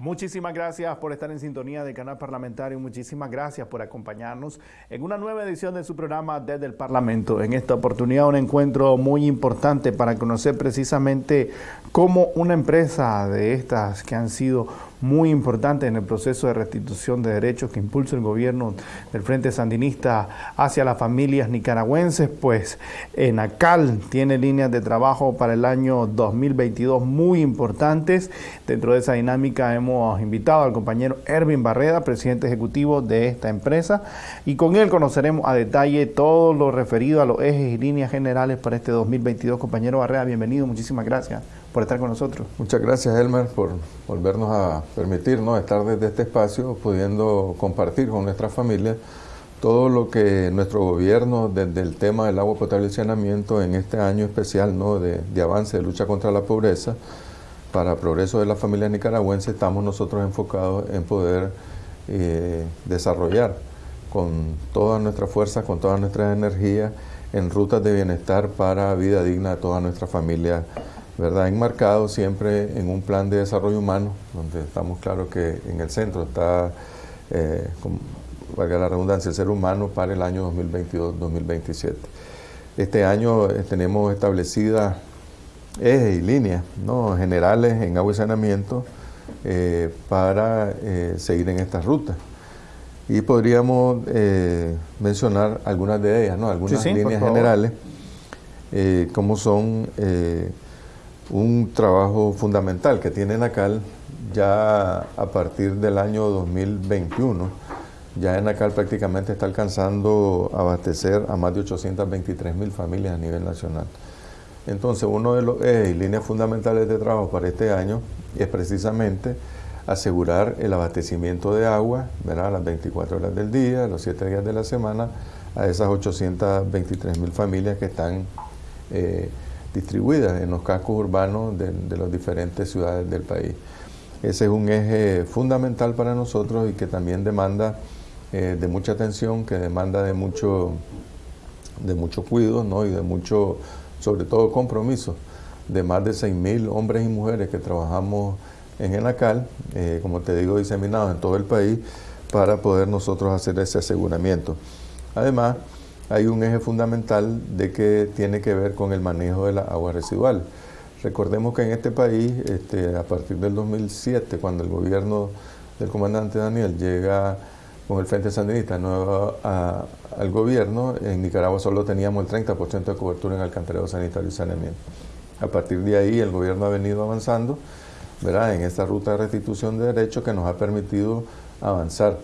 Muchísimas gracias por estar en sintonía del canal parlamentario. Muchísimas gracias por acompañarnos en una nueva edición de su programa Desde el Parlamento. En esta oportunidad un encuentro muy importante para conocer precisamente cómo una empresa de estas que han sido muy importante en el proceso de restitución de derechos que impulsa el gobierno del Frente Sandinista hacia las familias nicaragüenses, pues ENACAL tiene líneas de trabajo para el año 2022 muy importantes. Dentro de esa dinámica hemos invitado al compañero Ervin Barreda, presidente ejecutivo de esta empresa, y con él conoceremos a detalle todo lo referido a los ejes y líneas generales para este 2022. Compañero Barreda, bienvenido, muchísimas gracias por estar con nosotros. Muchas gracias, Elmer, por volvernos a permitirnos estar desde este espacio, pudiendo compartir con nuestras familias todo lo que nuestro gobierno, desde el tema del agua potable y saneamiento, en este año especial ¿no? de, avance de lucha contra la pobreza, para progreso de las familias nicaragüenses, estamos nosotros enfocados en poder eh, desarrollar con todas nuestras fuerzas, con todas nuestras energías, en rutas de bienestar para vida digna de toda nuestra familia ¿verdad? enmarcado siempre en un plan de desarrollo humano, donde estamos claros que en el centro está, eh, valga la redundancia, el ser humano para el año 2022-2027. Este año eh, tenemos establecidas ejes y líneas ¿no? generales en agua y saneamiento eh, para seguir en estas rutas. Y podríamos mencionar algunas de ellas, ¿no? algunas líneas generales, como son un trabajo fundamental que tiene NACAL ya a partir del año 2021. Ya NACAL prácticamente está alcanzando abastecer a más de 823 mil familias a nivel nacional. Entonces, uno de los ejes líneas fundamentales de trabajo para este año es precisamente asegurar el abastecimiento de agua, ¿verdad? las 24 horas del día, los 7 días de la semana, a esas 823 mil familias que están eh, distribuidas en los cascos urbanos de, las diferentes ciudades del país. Ese es un eje fundamental para nosotros y que también demanda eh, de mucha atención, que demanda de mucho, de mucho cuidado ¿no? y de mucho, sobre todo, compromiso de más de 6.000 hombres y mujeres que trabajamos en ENACAL, eh, como te digo, diseminados en todo el país, para poder nosotros hacer ese aseguramiento. Además, hay un eje fundamental de que tiene que ver con el manejo de la agua residual. Recordemos que en este país, este, a partir del 2007, cuando el gobierno del comandante Daniel llega con el Frente Sandinista nuevo al gobierno, en Nicaragua solo teníamos el 30% de cobertura en alcantarillado sanitario y saneamiento. A partir de ahí el gobierno ha venido avanzando ¿verdad? en esta ruta de restitución de derechos que nos ha permitido avanzar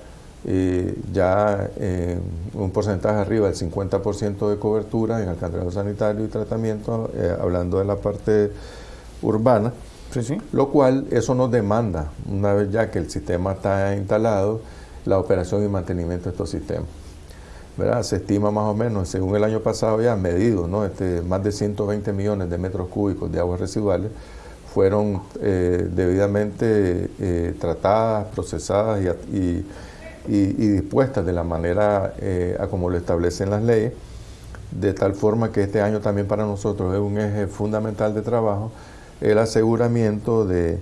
ya eh, un porcentaje arriba del 50% de cobertura en alcantarillado sanitario y tratamiento, eh, hablando de la parte urbana, lo cual eso nos demanda, una vez ya que el sistema está instalado, la operación y mantenimiento de estos sistemas. ¿verdad? Se estima más o menos, según el año pasado ya medido, ¿no? este, más de 120 millones de metros cúbicos de aguas residuales fueron eh, debidamente tratadas, procesadas y y, dispuestas de la manera eh, a como lo establecen las leyes, de tal forma que este año también para nosotros es un eje fundamental de trabajo el aseguramiento de,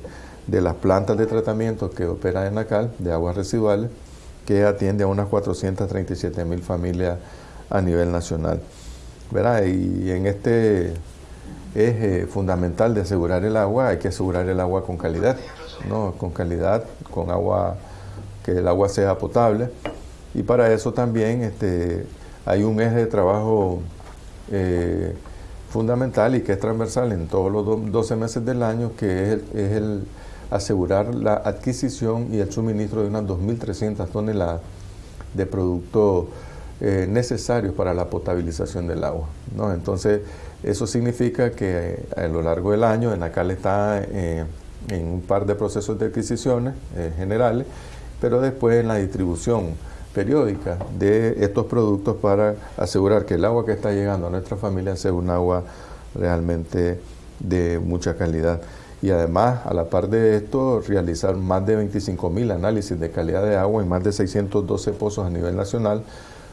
las plantas de tratamiento que opera en NACAL de aguas residuales, que atiende a unas 437 mil familias a nivel nacional. Y en este eje fundamental de asegurar el agua, hay que asegurar el agua con calidad, ¿no? con calidad, con agua que el agua sea potable. Y para eso también este, hay un eje de trabajo eh, fundamental y que es transversal en todos los 12 meses del año, que es el, asegurar la adquisición y el suministro de unas 2.300 toneladas de productos eh, necesarios para la potabilización del agua. ¿no? Entonces, eso significa que eh, a lo largo del año ENACAL está en un par de procesos de adquisiciones generales pero después en la distribución periódica de estos productos para asegurar que el agua que está llegando a nuestra familia sea un agua realmente de mucha calidad. Y además, a la par de esto, realizar más de 25 mil análisis de calidad de agua en más de 612 pozos a nivel nacional,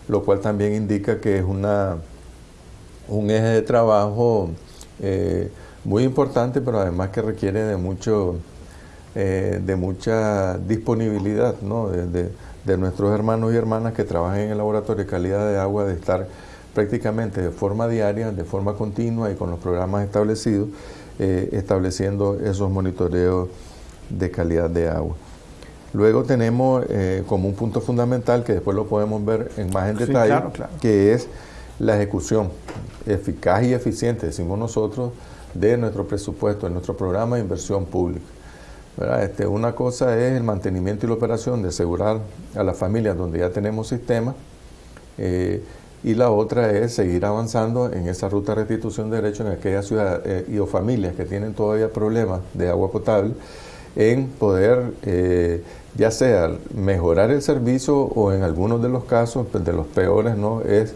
lo cual también indica que es una, un eje de trabajo eh, muy importante, pero además que requiere de mucho eh, de mucha disponibilidad ¿no? de, de, nuestros hermanos y hermanas que trabajan en el laboratorio de calidad de agua, de estar prácticamente de forma diaria, de forma continua y con los programas establecidos, eh, estableciendo esos monitoreos de calidad de agua. Luego tenemos eh, como un punto fundamental, que después lo podemos ver en más en detalle, que es la ejecución eficaz y eficiente, decimos nosotros, de nuestro presupuesto, de nuestro programa de inversión pública. Este, una cosa es el mantenimiento y la operación de asegurar a las familias donde ya tenemos sistemas eh, y la otra es seguir avanzando en esa ruta de restitución de derechos en aquellas ciudades eh, y o familias que tienen todavía problemas de agua potable en poder eh, ya sea mejorar el servicio o en algunos de los casos, pues, de los peores, ¿no? es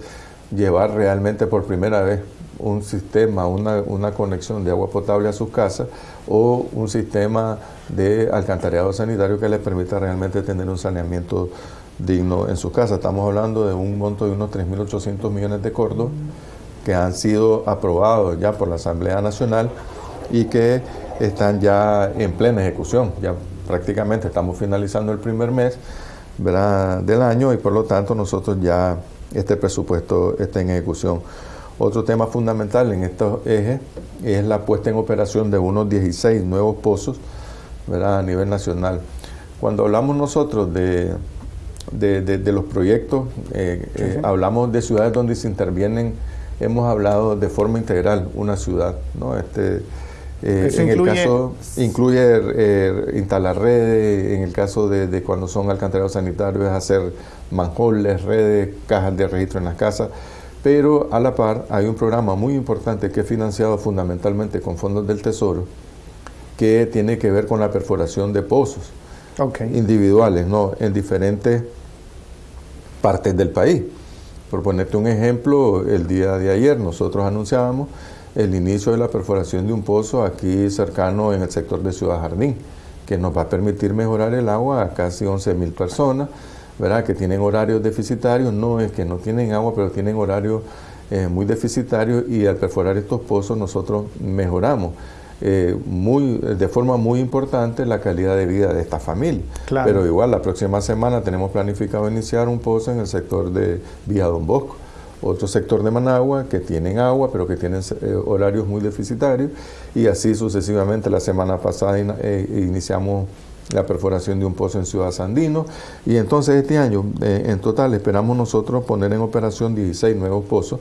llevar realmente por primera vez un sistema, una, una, conexión de agua potable a sus casas o un sistema de alcantarillado sanitario que les permita realmente tener un saneamiento digno en sus casas. Estamos hablando de un monto de unos 3.800 millones de cordos que han sido aprobados ya por la Asamblea Nacional y que están ya en plena ejecución. Ya prácticamente estamos finalizando el primer mes del año y por lo tanto nosotros ya este presupuesto está en ejecución. Otro tema fundamental en estos ejes es la puesta en operación de unos 16 nuevos pozos a nivel nacional. Cuando hablamos nosotros de, de, los proyectos, eh, eh, hablamos de ciudades donde se intervienen, hemos hablado de forma integral una ciudad. ¿no? Este, eh, en el caso, incluye instalar redes, en el caso de, de cuando son alcantarillados sanitarios, hacer manjoles, redes, cajas de registro en las casas pero a la par hay un programa muy importante que es financiado fundamentalmente con fondos del Tesoro, que tiene que ver con la perforación de pozos individuales, ¿no? En diferentes partes del país. Por ponerte un ejemplo, el día de ayer nosotros anunciábamos el inicio de la perforación de un pozo aquí cercano en el sector de Ciudad Jardín, que nos va a permitir mejorar el agua a casi 11 mil personas ¿verdad? que tienen horarios deficitarios, no es que no tienen agua, pero tienen horarios eh, muy deficitarios y al perforar estos pozos nosotros mejoramos eh, muy, de forma muy importante la calidad de vida de esta familia. Pero igual la próxima semana tenemos planificado iniciar un pozo en el sector de Villa Don Bosco, otro sector de Managua que tienen agua pero que tienen eh, horarios muy deficitarios y así sucesivamente. La semana pasada iniciamos la perforación de un pozo en Ciudad Sandino. Y entonces este año, eh, en total, esperamos nosotros poner en operación 16 nuevos pozos.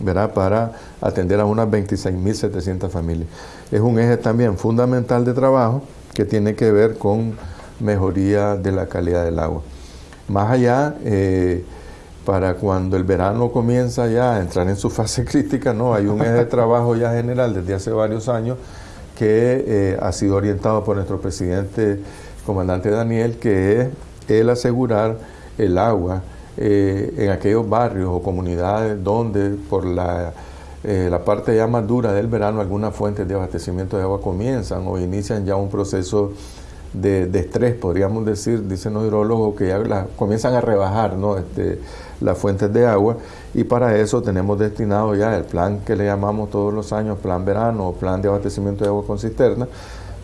¿verdad? para atender a unas 26.700 familias. Es un eje también fundamental de trabajo que tiene que ver con mejoría de la calidad del agua. Más allá, eh, para cuando el verano comienza ya a entrar en su fase crítica, ¿no? hay un eje de trabajo ya general desde hace varios años que eh, ha sido orientado por nuestro presidente comandante Daniel, que es el asegurar el agua eh, en aquellos barrios o comunidades donde por la, eh, la parte ya más dura del verano algunas fuentes de abastecimiento de agua comienzan o inician ya un proceso de, estrés, podríamos decir, dicen los hidrólogos, que ya comienzan a rebajar ¿no? este, las fuentes de agua y para eso tenemos destinado ya el plan que le llamamos todos los años plan verano o plan de abastecimiento de agua con cisterna,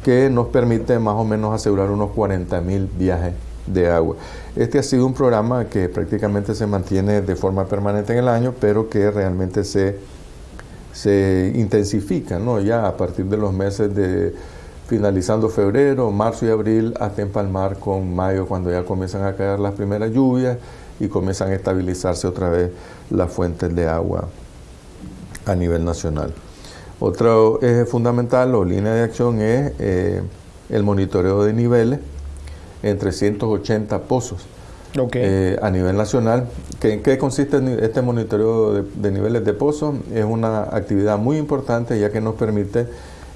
que nos permite más o menos asegurar unos 40 mil viajes de agua. Este ha sido un programa que prácticamente se mantiene de forma permanente en el año, pero que realmente se, se intensifica, ¿no? Ya a partir de los meses de finalizando febrero, marzo y abril, hasta empalmar con mayo, cuando ya comienzan a caer las primeras lluvias y comienzan a estabilizarse otra vez las fuentes de agua a nivel nacional. Otro eje fundamental o línea de acción es eh, el monitoreo de niveles en 380 pozos eh, a nivel nacional. ¿En qué consiste este monitoreo de, niveles de pozos? Es una actividad muy importante ya que nos permite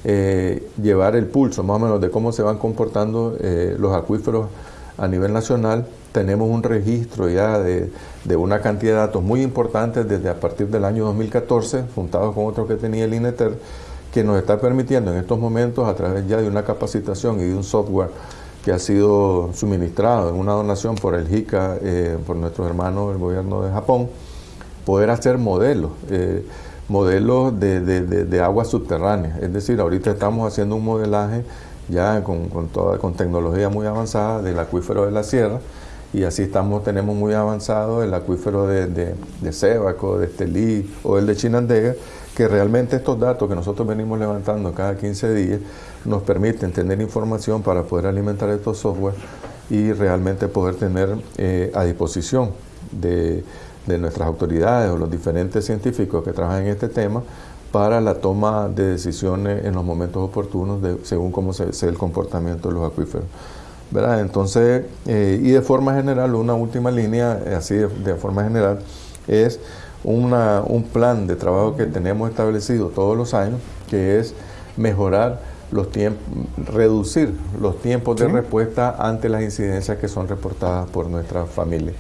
eh, llevar el pulso más o menos de cómo se van comportando los acuíferos a nivel nacional tenemos un registro ya de, una cantidad de datos muy importantes desde a partir del año 2014, juntados con otros que tenía el INETER, que nos está permitiendo en estos momentos, a través ya de una capacitación y de un software que ha sido suministrado en una donación por el JICA, eh, por nuestros hermanos del gobierno de Japón, poder hacer modelos, eh, modelos de, de, de, aguas subterráneas. Es decir, ahorita estamos haciendo un modelaje ya con, con, toda, con tecnología muy avanzada del acuífero de la sierra y así estamos, tenemos muy avanzado el acuífero de, de, de de Estelí o el de Chinandega, que realmente estos datos que nosotros venimos levantando cada 15 días nos permiten tener información para poder alimentar estos software y realmente poder tener eh, a disposición de, de, nuestras autoridades o los diferentes científicos que trabajan en este tema para la toma de decisiones en los momentos oportunos de, según cómo se, sea el comportamiento de los acuíferos. ¿verdad? Entonces, eh, y de forma general, una última línea, así de, de forma general, es una, un plan de trabajo que tenemos establecido todos los años, que es mejorar los tiempos, reducir los tiempos de respuesta ante las incidencias que son reportadas por nuestra familia.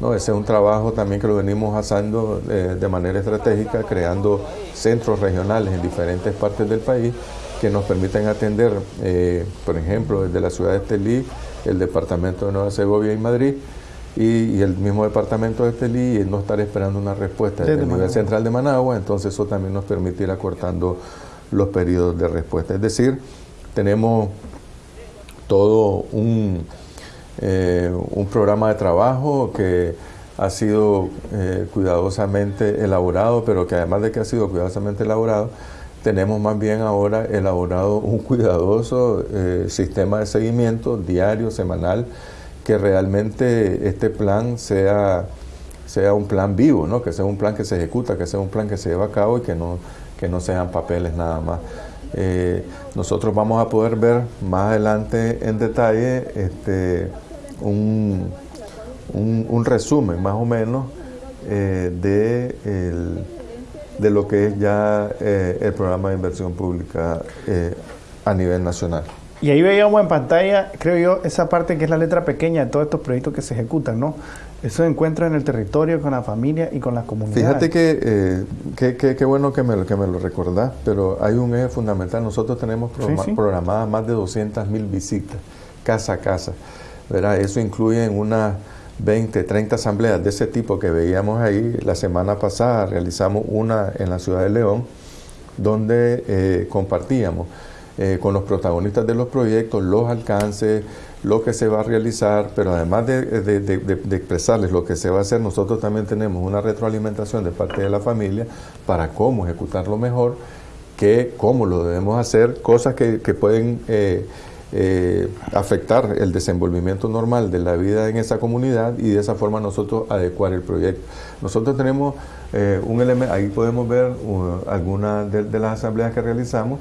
¿No? Ese es un trabajo también que lo venimos haciendo eh, de manera estratégica, creando centros regionales en diferentes partes del país que nos permiten atender, eh, por ejemplo, desde la ciudad de Estelí, el departamento de Nueva Segovia y Madrid, y, el mismo departamento de Estelí, y no estar esperando una respuesta desde el nivel central de Managua, entonces eso también nos permite ir acortando los periodos de respuesta. Es decir, tenemos todo un, eh, un programa de trabajo que ha sido eh, cuidadosamente elaborado, pero que además de que ha sido cuidadosamente elaborado, tenemos más bien ahora elaborado un cuidadoso eh, sistema de seguimiento diario, semanal, que realmente este plan sea, sea un plan vivo, ¿no? que sea un plan que se ejecuta, que sea un plan que se lleva a cabo y que no, que no sean papeles nada más. Nosotros vamos a poder ver más adelante en detalle este, un, un, resumen más o menos eh, de, el, de lo que es ya eh, el programa de inversión pública a nivel nacional. Y ahí veíamos en pantalla, creo yo, esa parte que es la letra pequeña de todos estos proyectos que se ejecutan, ¿no? Eso se encuentra en el territorio, con la familia y con las comunidades. Fíjate que eh, qué bueno que me, que me lo recordás, pero hay un eje fundamental. Nosotros tenemos programadas más de 200 mil visitas, casa a casa. Eso incluye en unas 20, 30 asambleas de ese tipo que veíamos ahí. La semana pasada realizamos una en la ciudad de León, donde eh, compartíamos eh, con los protagonistas de los proyectos, los alcances, lo que se va a realizar, pero además de, expresarles lo que se va a hacer, nosotros también tenemos una retroalimentación de parte de la familia para cómo ejecutarlo mejor, que, cómo lo debemos hacer, cosas que, pueden eh, eh, afectar el desenvolvimiento normal de la vida en esa comunidad y de esa forma nosotros adecuar el proyecto. Nosotros tenemos un elemento, ahí podemos ver algunas de las asambleas que realizamos,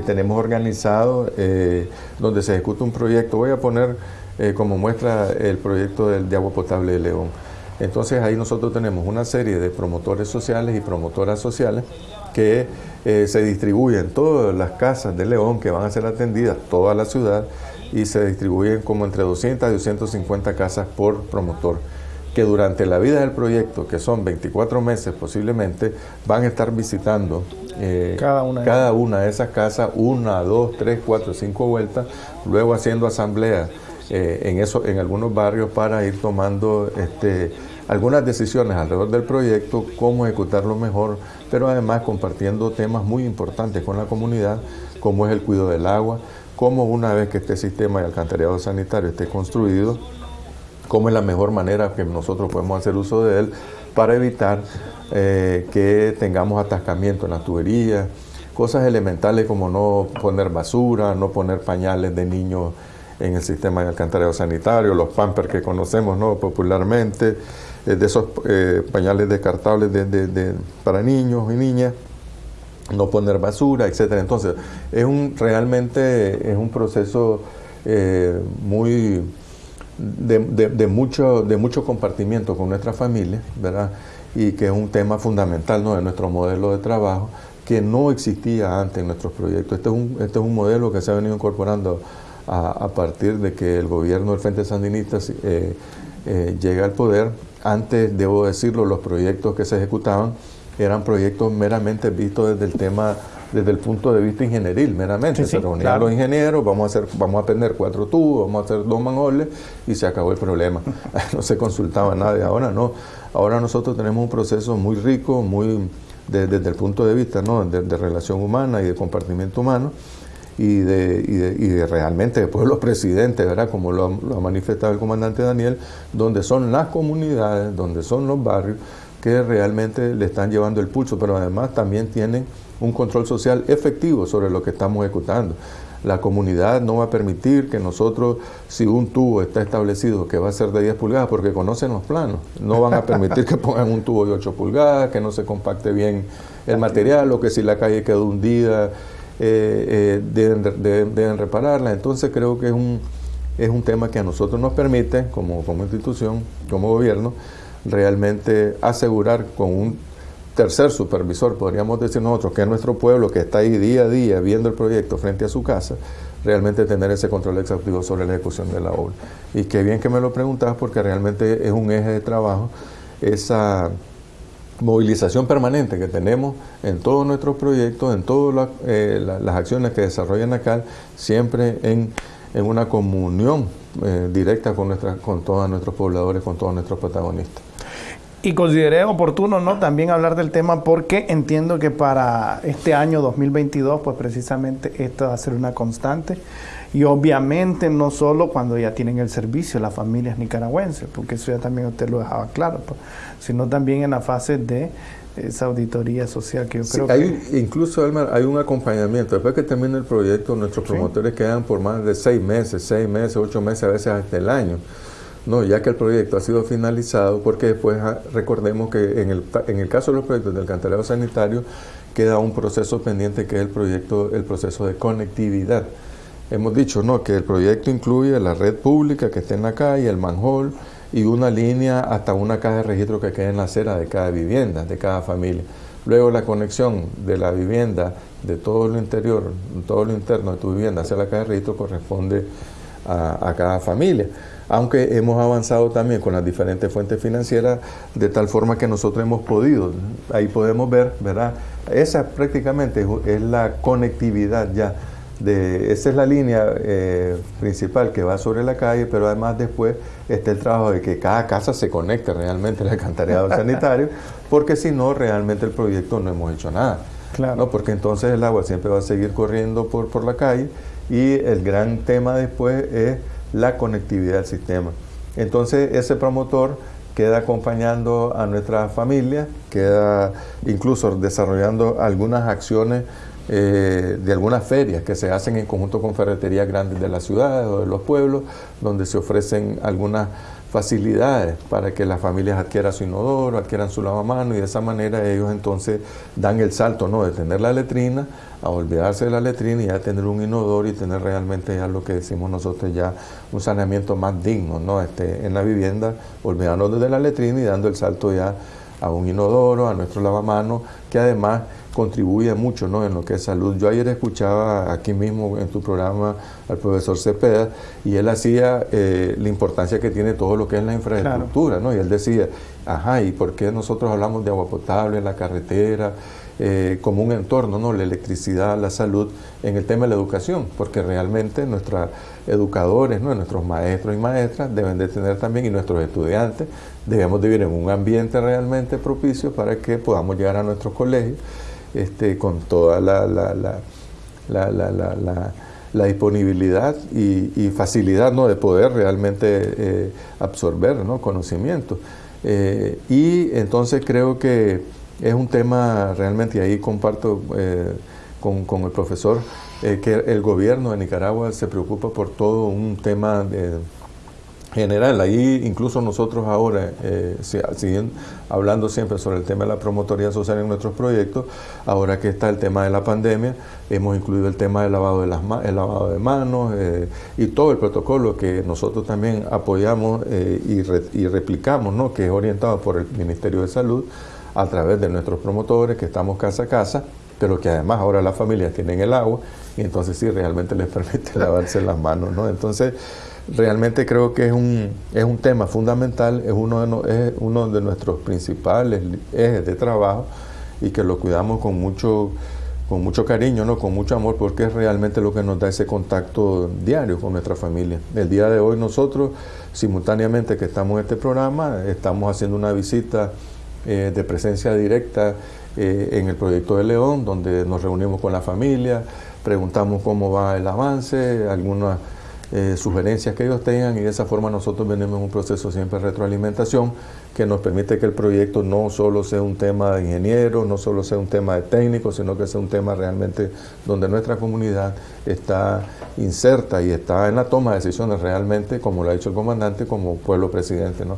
tenemos organizado eh, donde se ejecuta un proyecto. Voy a poner eh, como muestra el proyecto del, de agua potable de León. Entonces ahí nosotros tenemos una serie de promotores sociales y promotoras sociales que eh, se distribuyen todas las casas de León que van a ser atendidas, toda la ciudad, y se distribuyen como entre 200 y 250 casas por promotor que durante la vida del proyecto, que son 24 meses posiblemente, van a estar visitando eh, cada, una, cada una de esas casas, una, dos, tres, cuatro, cinco vueltas, luego haciendo asambleas eh, en, eso, en algunos barrios para ir tomando este, algunas decisiones alrededor del proyecto, cómo ejecutarlo mejor, pero además compartiendo temas muy importantes con la comunidad, como es el cuidado del agua, cómo una vez que este sistema de alcantarillado sanitario esté construido, cómo es la mejor manera que nosotros podemos hacer uso de él para evitar eh, que tengamos atascamiento en las tuberías, cosas elementales como no poner basura, no poner pañales de niños en el sistema de alcantarillado sanitario, los pampers que conocemos ¿no? popularmente, de esos eh, pañales descartables de, para niños y niñas, no poner basura, etcétera. Entonces, es un realmente es un proceso muy de, mucho, de mucho compartimiento con nuestra familia, ¿verdad? y que es un tema fundamental ¿no? de nuestro modelo de trabajo que no existía antes en nuestros proyectos. Este es un, este es un modelo que se ha venido incorporando a, partir de que el gobierno del Frente Sandinista eh, eh, llega al poder. Antes, debo decirlo, los proyectos que se ejecutaban eran proyectos meramente vistos desde el tema desde el punto de vista ingenieril, meramente. se reunían los ingenieros, vamos a hacer, vamos a prender cuatro tubos, vamos a hacer dos mangoles y se acabó el problema. no se consultaba nadie. Ahora no. Ahora nosotros tenemos un proceso muy rico, muy desde el punto de vista ¿no? de, relación humana y de compartimiento humano, y de, y de, realmente de pueblos presidentes, ¿verdad? Como lo, ha manifestado el comandante Daniel, donde son las comunidades, donde son los barrios que realmente le están llevando el pulso, pero además también tienen un control social efectivo sobre lo que estamos ejecutando. La comunidad no va a permitir que nosotros, si un tubo está establecido que va a ser de 10 pulgadas, porque conocen los planos, no van a permitir que pongan un tubo de 8 pulgadas, que no se compacte bien el material o que si la calle quedó hundida, eh, eh, deben, repararla. Entonces creo que es un, es un tema que a nosotros nos permite, como, como institución, como gobierno, realmente asegurar con un tercer supervisor, podríamos decir nosotros, que es nuestro pueblo que está ahí día a día viendo el proyecto frente a su casa, realmente tener ese control exhaustivo sobre la ejecución de la obra. Y qué bien que me lo preguntas porque realmente es un eje de trabajo esa movilización permanente que tenemos en todos nuestros proyectos, en todas eh, las acciones que desarrollan acá, siempre en, una comunión eh, directa con, nuestra, con todos nuestros pobladores, con todos nuestros protagonistas. Y consideré oportuno ¿no? también hablar del tema porque entiendo que para este año 2022, pues precisamente esto va a ser una constante. Y obviamente no solo cuando ya tienen el servicio las familias nicaragüenses, porque eso ya también usted lo dejaba claro, pues, sino también en la fase de esa auditoría social que yo creo hay, que... Incluso, hay un acompañamiento. Después que termine el proyecto, nuestros promotores quedan por más de seis meses, seis meses, ocho meses, a veces hasta el año no, ya que el proyecto ha sido finalizado, porque después ah, recordemos que en el, en el caso de los proyectos del cantaleo sanitario queda un proceso pendiente que es el proyecto, el proceso de conectividad. Hemos dicho no que el proyecto incluye la red pública que está en la calle, el manhole y una línea hasta una caja de registro que queda en la acera de cada vivienda, de cada familia. Luego la conexión de la vivienda, de todo lo interior, todo lo interno de tu vivienda hacia la caja de registro corresponde a cada familia aunque hemos avanzado también con las diferentes fuentes financieras de tal forma que nosotros hemos podido, ahí podemos ver, ¿verdad? Esa prácticamente es la conectividad ya. De, esa es la línea eh, principal que va sobre la calle, pero además después está el trabajo de que cada casa se conecte realmente al alcantarillado sanitario, porque si no, realmente el proyecto no hemos hecho nada. Claro. ¿no? Porque entonces el agua siempre va a seguir corriendo por, por la calle y el gran tema después es la conectividad del sistema. Entonces ese promotor queda acompañando a nuestra familia, queda incluso desarrollando algunas acciones eh, de algunas ferias que se hacen en conjunto con ferreterías grandes de las ciudades o de los pueblos, donde se ofrecen algunas facilidades para que las familias adquieran su inodoro, adquieran su lavamano y de esa manera ellos entonces dan el salto ¿no? de tener la letrina a olvidarse de la letrina y ya tener un inodoro y tener realmente ya lo que decimos nosotros ya un saneamiento más digno ¿no? este, en la vivienda, olvidándonos de la letrina y dando el salto ya a un inodoro, a nuestro lavamano, que además contribuye mucho ¿no? en lo que es salud. Yo ayer escuchaba aquí mismo en tu programa al profesor Cepeda y él hacía eh, la importancia que tiene todo lo que es la infraestructura, ¿no? y él decía, ajá, ¿y por qué nosotros hablamos de agua potable la carretera? Eh, como un entorno, ¿no? la electricidad, la salud, en el tema de la educación, porque realmente nuestros educadores, ¿no? nuestros maestros y maestras deben de tener también, y nuestros estudiantes, debemos de vivir en un ambiente realmente propicio para que podamos llegar a nuestros colegios este, con toda la, la, la, la disponibilidad y, facilidad ¿no? de poder realmente eh, absorber ¿no? conocimiento. Eh, y entonces creo que es un tema realmente, y ahí comparto eh, con, el profesor, que el gobierno de Nicaragua se preocupa por todo un tema de general. Ahí incluso nosotros ahora, eh, siguen hablando siempre sobre el tema de la promotoría social en nuestros proyectos, ahora que está el tema de la pandemia, hemos incluido el tema del lavado de, las lavado de manos eh, y todo el protocolo que nosotros también apoyamos eh, y, y, replicamos, ¿no? que es orientado por el Ministerio de Salud a través de nuestros promotores, que estamos casa a casa, pero que además ahora las familias tienen el agua y entonces sí realmente les permite lavarse las manos. ¿no? Entonces, realmente creo que es un, es un tema fundamental, es uno, de es uno de nuestros principales ejes de trabajo y que lo cuidamos con mucho, con mucho cariño, ¿no? con mucho amor, porque es realmente lo que nos da ese contacto diario con nuestra familia. El día de hoy nosotros, simultáneamente que estamos en este programa, estamos haciendo una visita eh, de presencia directa eh, en el proyecto de León, donde nos reunimos con la familia, preguntamos cómo va el avance, algunas eh, sugerencias que ellos tengan y de esa forma nosotros venimos en un proceso siempre de retroalimentación que nos permite que el proyecto no solo sea un tema de ingenieros, no solo sea un tema de técnicos, sino que sea un tema realmente donde nuestra comunidad está inserta y está en la toma de decisiones realmente, como lo ha dicho el comandante, como pueblo presidente. ¿no?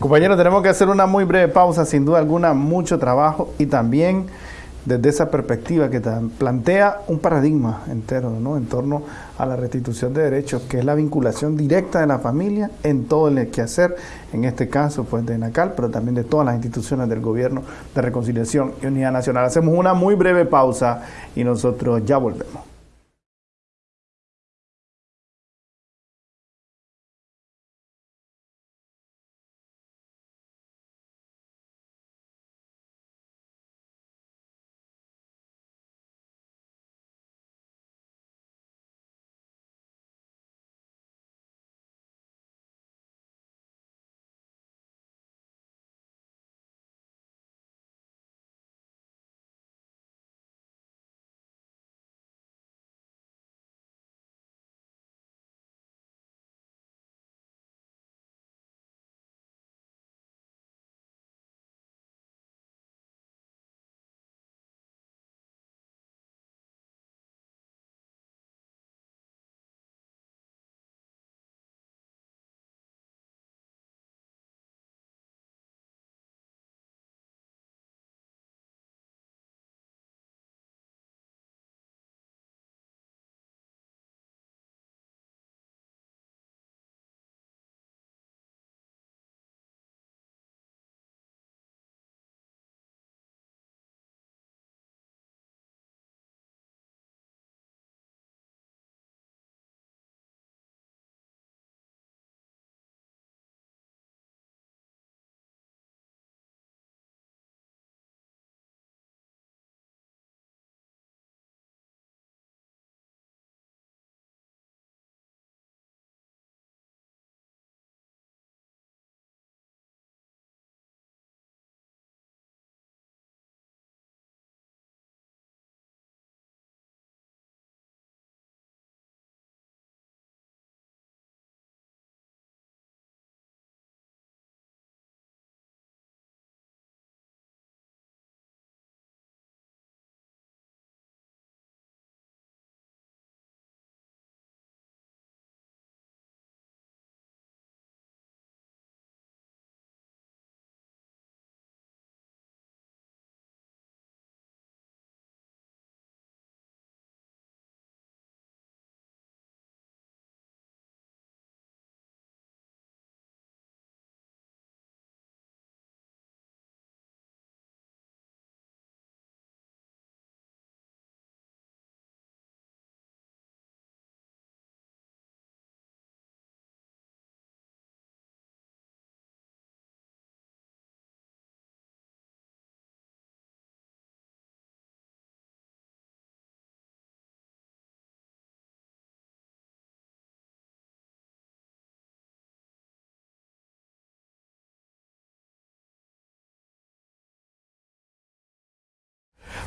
Compañeros, tenemos que hacer una muy breve pausa, sin duda alguna, mucho trabajo y también desde esa perspectiva que plantea un paradigma entero ¿no? en torno a la restitución de derechos, que es la vinculación directa de la familia en todo el quehacer, en este caso pues de NACAL, pero también de todas las instituciones del gobierno de reconciliación y unidad nacional. Hacemos una muy breve pausa y nosotros ya volvemos.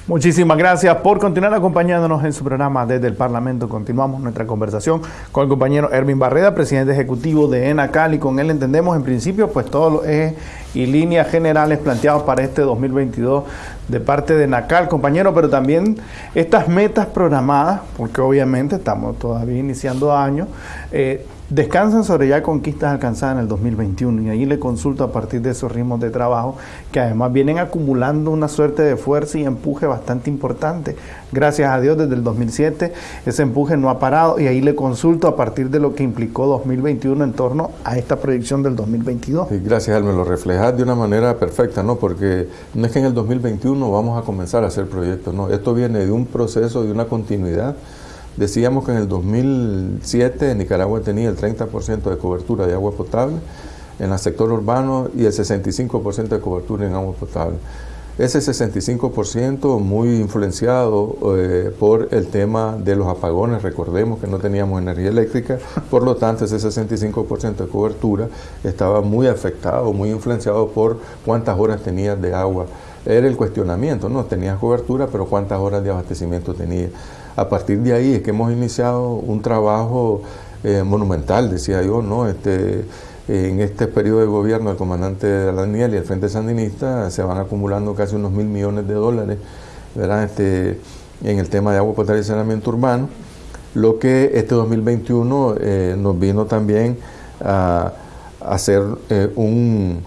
Muchísimas gracias por continuar acompañándonos en su programa desde el Parlamento. Continuamos nuestra conversación con el compañero Erwin Barreda, presidente ejecutivo de ENACAL, y con él entendemos en principio pues todos los ejes y líneas generales planteados para este 2022 de parte de ENACAL, compañero, pero también estas metas programadas, porque obviamente estamos todavía iniciando años, eh, descansan sobre ya conquistas alcanzadas en el 2021 y ahí le consulto a partir de esos ritmos de trabajo que además vienen acumulando una suerte de fuerza y empuje bastante importante. Gracias a Dios desde el 2007 ese empuje no ha parado y ahí le consulto a partir de lo que implicó 2021 en torno a esta proyección del 2022. gracias, Al, me lo reflejas de una manera perfecta, ¿no? Porque no es que en el 2021 vamos a comenzar a hacer proyectos, ¿no? Esto viene de un proceso, de una continuidad Decíamos que en el 2007 Nicaragua tenía el 30% de cobertura de agua potable en el sector urbano y el 65% de cobertura en agua potable. Ese 65% muy influenciado eh, por el tema de los apagones, recordemos que no teníamos energía eléctrica, por lo tanto ese 65% de cobertura estaba muy afectado, muy influenciado por cuántas horas tenía de agua era el cuestionamiento, ¿no? Tenías cobertura, pero ¿cuántas horas de abastecimiento tenía? A partir de ahí es que hemos iniciado un trabajo eh, monumental, decía yo, ¿no? Este, en este periodo de gobierno del comandante Daniel y el Frente Sandinista se van acumulando casi unos mil millones de dólares ¿verdad? Este, en el tema de agua potable y saneamiento urbano, lo que este 2021 eh, nos vino también a, hacer eh, un,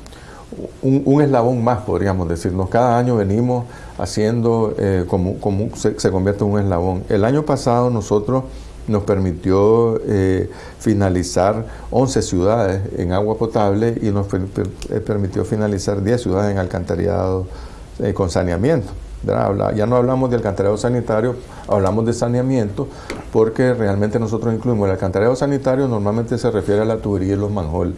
un, eslabón más, podríamos decirnos. Cada año venimos haciendo eh, como, se, convierte en un eslabón. El año pasado nosotros nos permitió eh, finalizar 11 ciudades en agua potable y nos permitió finalizar 10 ciudades en alcantarillado con saneamiento. Ya no hablamos de alcantarillado sanitario, hablamos de saneamiento, porque realmente nosotros incluimos el alcantarillado sanitario, normalmente se refiere a la tubería y los manjol.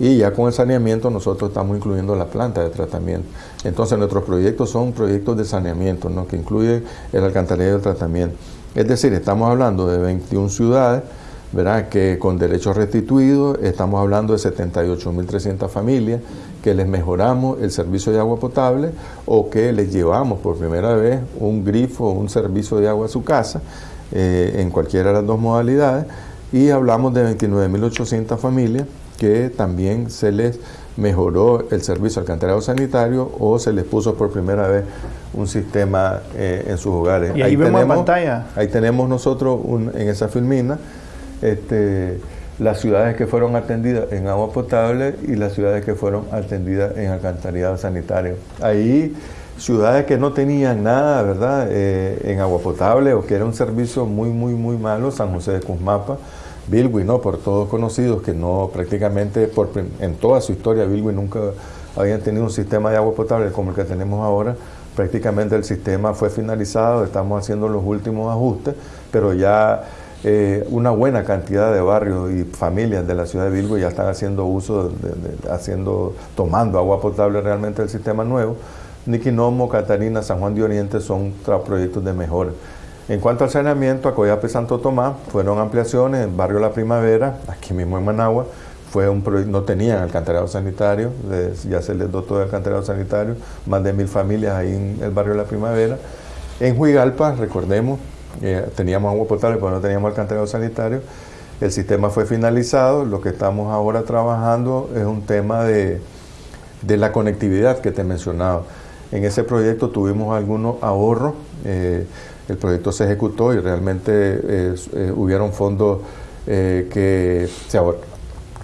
Y ya con el saneamiento nosotros estamos incluyendo la planta de tratamiento. Entonces nuestros proyectos son proyectos de saneamiento, que incluyen el alcantarillado el tratamiento. Es decir, estamos hablando de 21 ciudades, ¿verdad? que con derechos restituidos, estamos hablando de 78.300 familias que les mejoramos el servicio de agua potable o que les llevamos por primera vez un grifo o un servicio de agua a su casa, eh, en cualquiera de las dos modalidades, y hablamos de 29.800 familias que también se les mejoró el servicio alcantarillado sanitario o se les puso por primera vez un sistema eh, en sus hogares. Y ahí, vemos tenemos, pantalla. Ahí tenemos nosotros en esa filmina este, las ciudades que fueron atendidas en agua potable y las ciudades que fueron atendidas en alcantarillado sanitario. Ahí ciudades que no tenían nada, ¿verdad?, eh, en agua potable o que era un servicio muy, muy, muy malo, San José de Cusmapa, Bilwi, ¿no? Por todos conocidos que no prácticamente en toda su historia Bilwi nunca habían tenido un sistema de agua potable como el que tenemos ahora. Prácticamente el sistema fue finalizado, estamos haciendo los últimos ajustes, pero ya eh, una buena cantidad de barrios y familias de la ciudad de Bilwi ya están haciendo uso, haciendo, tomando agua potable realmente del sistema nuevo. Niquinomo, Catarina, San Juan de Oriente son proyectos de mejora. En cuanto al saneamiento, a Coyape Santo Tomás fueron ampliaciones, en Barrio La Primavera, aquí mismo en Managua, fue un no tenían alcantarillado sanitario, ya se les dotó de alcantarillado sanitario, más de mil familias ahí en el barrio La Primavera. En Huigalpa, recordemos, eh, teníamos agua potable, pero no teníamos alcantarillado sanitario. El sistema fue finalizado, lo que estamos ahora trabajando es un tema de, de la conectividad que te mencionaba. En ese proyecto tuvimos algunos ahorros. Eh, el proyecto se ejecutó y realmente eh, eh, hubieron fondos eh, que, se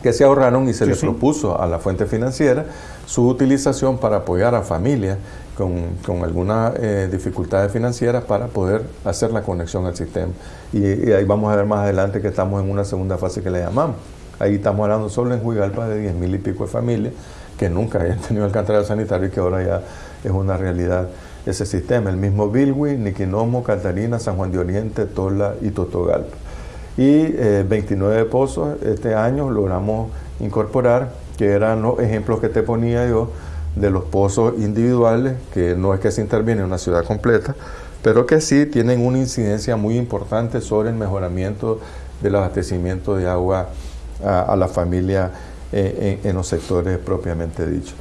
que se ahorraron y se les propuso a la fuente financiera su utilización para apoyar a familias con, con algunas dificultades financieras para poder hacer la conexión al sistema. Y, ahí vamos a ver más adelante que estamos en una segunda fase que le llamamos. Ahí estamos hablando solo en Huigalpa de 10 mil y pico de familias que nunca habían tenido alcantarillado sanitario y que ahora ya es una realidad ese sistema, el mismo Bilwi, Niquinomo, Catarina, San Juan de Oriente, Tola y Totogalpa. Y 29 eh, pozos este año logramos incorporar, que eran los ejemplos que te ponía yo de los pozos individuales, que no es que se interviene en una ciudad completa, pero que sí tienen una incidencia muy importante sobre el mejoramiento del abastecimiento de agua a, la familia eh, en los sectores propiamente dichos.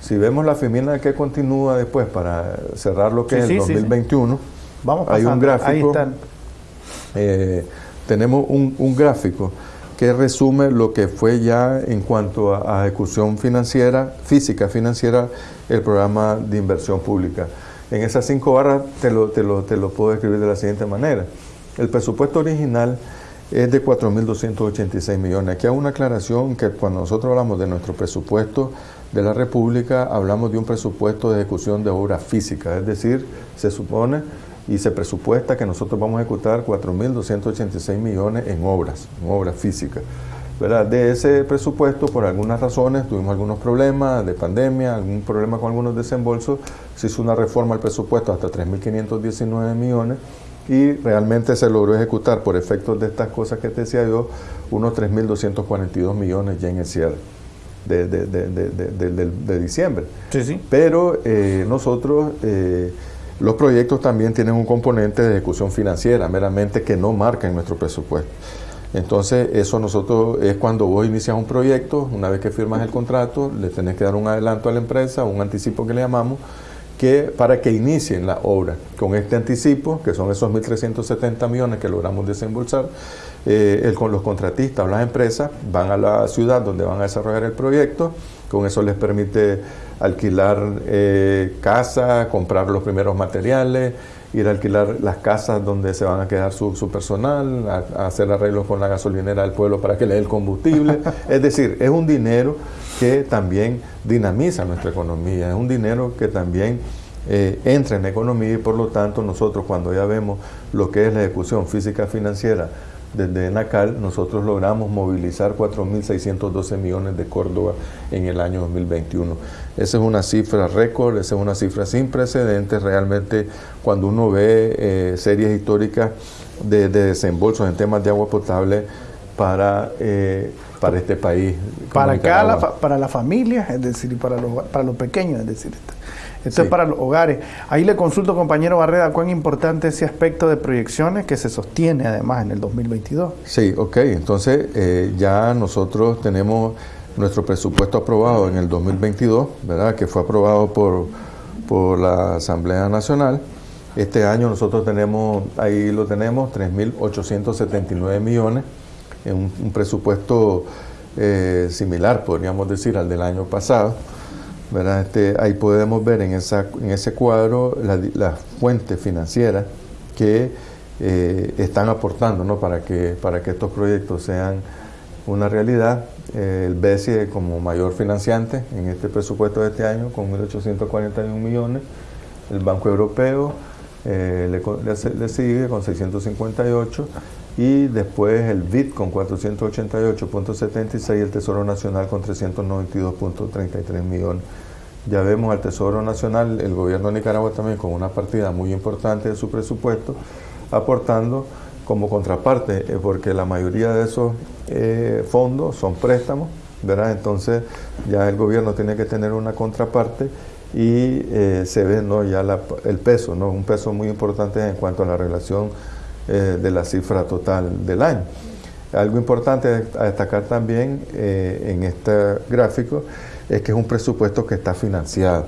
Si vemos la femina que continúa después para cerrar lo que es el 2021, Vamos hay un gráfico. Eh, tenemos un, gráfico que resume lo que fue ya en cuanto a, ejecución financiera, física financiera, el programa de inversión pública. En esas cinco barras te lo, te lo, te lo puedo describir de la siguiente manera. El presupuesto original es de 4.286 millones. Aquí hay una aclaración que cuando nosotros hablamos de nuestro presupuesto de la República, hablamos de un presupuesto de ejecución de obra física, es decir, se supone y se presupuesta que nosotros vamos a ejecutar 4.286 millones en obras, en obras físicas. ¿verdad? De ese presupuesto, por algunas razones, tuvimos algunos problemas de pandemia, algún problema con algunos desembolsos, se hizo una reforma al presupuesto hasta 3.519 millones y realmente se logró ejecutar por efectos de estas cosas que te decía yo, unos 3.242 millones ya en el cierre de, de, diciembre. Sí, sí. Pero eh, nosotros, eh, los proyectos también tienen un componente de ejecución financiera, meramente que no marca en nuestro presupuesto. Entonces, eso nosotros es cuando vos inicias un proyecto, una vez que firmas el contrato, le tenés que dar un adelanto a la empresa, un anticipo que le llamamos, que, para que inicien la obra. Con este anticipo, que son esos 1.370 millones que logramos desembolsar, eh, con los contratistas o las empresas van a la ciudad donde van a desarrollar el proyecto, con eso les permite alquilar eh, casa, comprar los primeros materiales, ir a alquilar las casas donde se van a quedar su, personal, a, hacer arreglos con la gasolinera del pueblo para que le dé el combustible. es decir, es un dinero que también dinamiza nuestra economía, es un dinero que también eh, entra en la economía y por lo tanto nosotros cuando ya vemos lo que es la ejecución física financiera desde NACAL, nosotros logramos movilizar 4.612 millones de Córdoba en el año 2021. Esa es una cifra récord, esa es una cifra sin precedentes. Realmente, cuando uno ve eh, series históricas de, desembolsos en temas de agua potable para, eh, para este país. Para acá, para las familias, es decir, para los, para los pequeños, es decir. Esto es para los hogares. Ahí le consulto, compañero Barreda, cuán importante ese aspecto de proyecciones que se sostiene además en el 2022. Sí, ok. Entonces eh, ya nosotros tenemos nuestro presupuesto aprobado en el 2022, ¿verdad? Que fue aprobado por, por la Asamblea Nacional. Este año nosotros tenemos, ahí lo tenemos, 3.879 millones, en un, presupuesto eh, similar, podríamos decir, al del año pasado. Este, ahí podemos ver en, ese cuadro las fuentes financieras que eh, están aportando ¿no? para, que, para que estos proyectos sean una realidad. Eh, el BESI como mayor financiante en este presupuesto de este año con 1.841 millones. El Banco Europeo eh, le, le, sigue con 658 y después el BID con 488.76 y el Tesoro Nacional con 392.33 millones. Ya vemos al Tesoro Nacional, el gobierno de Nicaragua también con una partida muy importante de su presupuesto, aportando como contraparte, eh, porque la mayoría de esos eh, fondos son préstamos, ¿verdad? Entonces ya el gobierno tiene que tener una contraparte y eh, se ve ¿no? ya el peso, ¿no? un peso muy importante en cuanto a la relación de la cifra total del año. Algo importante a destacar también en este gráfico es que es un presupuesto que está financiado.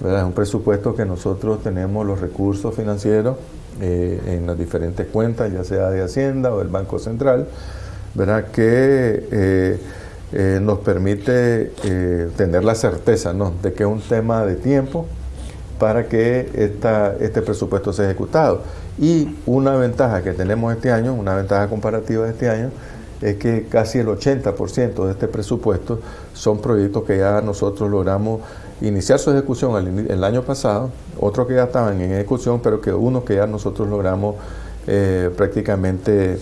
Es un presupuesto que nosotros tenemos los recursos financieros eh, en las diferentes cuentas, ya sea de Hacienda o del Banco Central, ¿verdad? que eh, eh, nos permite tener la certeza ¿no? de que es un tema de tiempo para que esta, este presupuesto sea ejecutado. Y una ventaja que tenemos este año, una ventaja comparativa de este año, es que casi el 80% de este presupuesto son proyectos que ya nosotros logramos iniciar su ejecución el, año pasado, otros que ya estaban en ejecución, pero que unos que ya nosotros logramos eh, prácticamente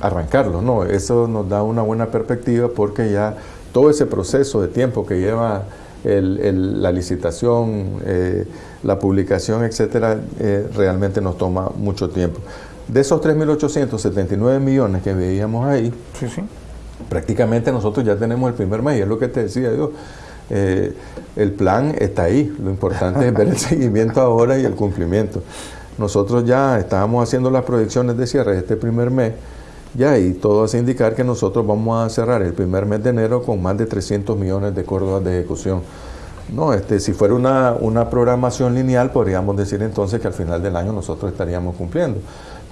arrancarlos. ¿no? Eso nos da una buena perspectiva porque ya todo ese proceso de tiempo que lleva la licitación, eh, la publicación, etcétera, eh, realmente nos toma mucho tiempo. De esos 3.879 millones que veíamos ahí, prácticamente nosotros ya tenemos el primer mes, y es lo que te decía yo. Eh, el plan está ahí, lo importante es ver el seguimiento ahora y el cumplimiento. Nosotros ya estábamos haciendo las proyecciones de cierre de este primer mes, ya y todo hace indicar que nosotros vamos a cerrar el primer mes de enero con más de 300 millones de córdobas de ejecución. No, este, si fuera una, una programación lineal, podríamos decir entonces que al final del año nosotros estaríamos cumpliendo